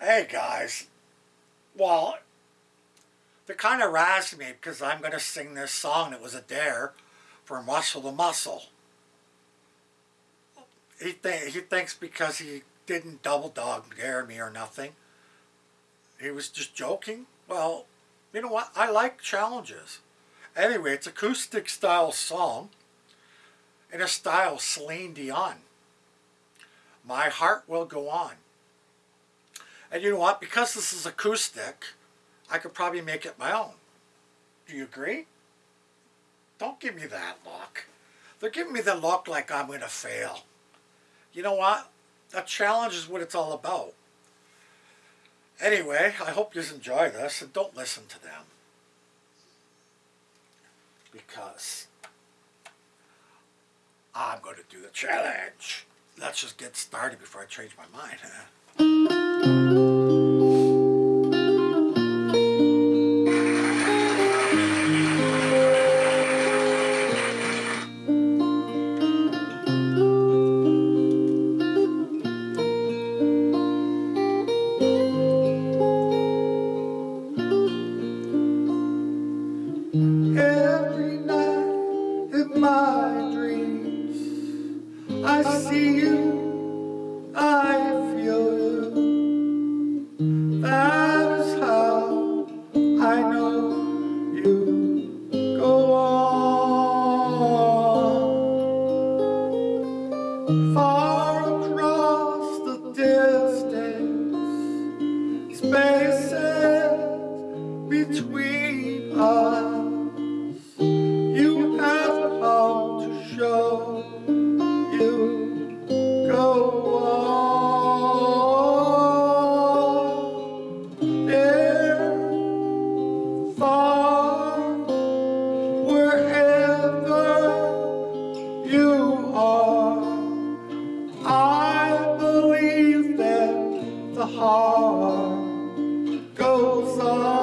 Hey guys, well, they kind of razzed me because I'm going to sing this song that was a dare for Muscle the Muscle. He, th he thinks because he didn't double dog dare me or nothing, he was just joking. Well, you know what? I like challenges. Anyway, it's acoustic style song in a style Celine Dion. My heart will go on. And you know what? Because this is acoustic, I could probably make it my own. Do you agree? Don't give me that look. They're giving me the look like I'm going to fail. You know what? A challenge is what it's all about. Anyway, I hope you enjoy this and don't listen to them. Because I'm going to do the challenge. Let's just get started before I change my mind. Every night in my dreams I see you Far across the distance Spaces between us. You have come to show. You go on. There Far goes on.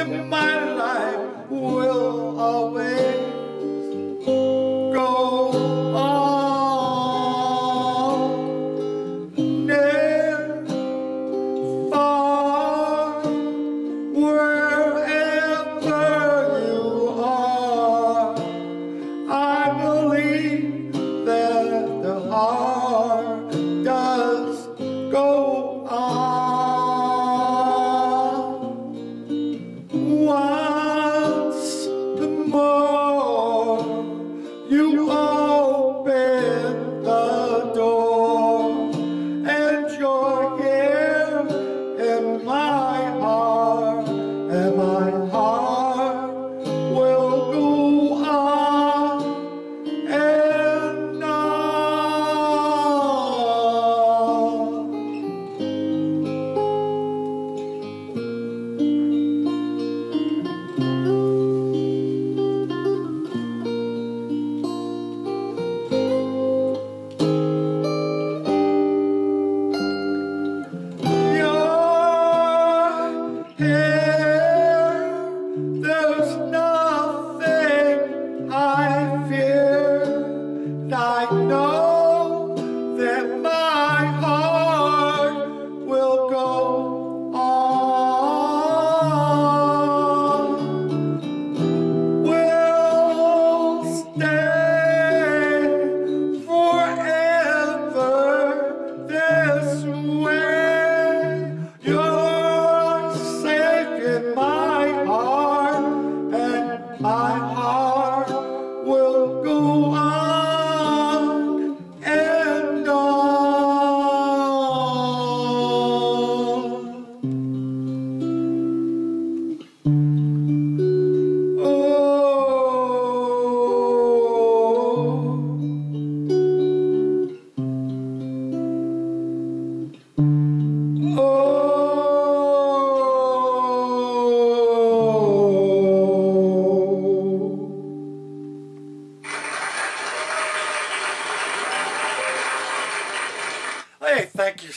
in my life will always go on. Near, far, wherever you are, I believe that the heart You are.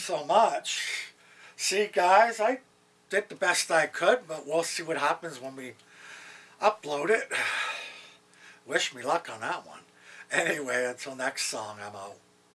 So much. See, guys, I did the best I could, but we'll see what happens when we upload it. Wish me luck on that one. Anyway, until next song, I'm out.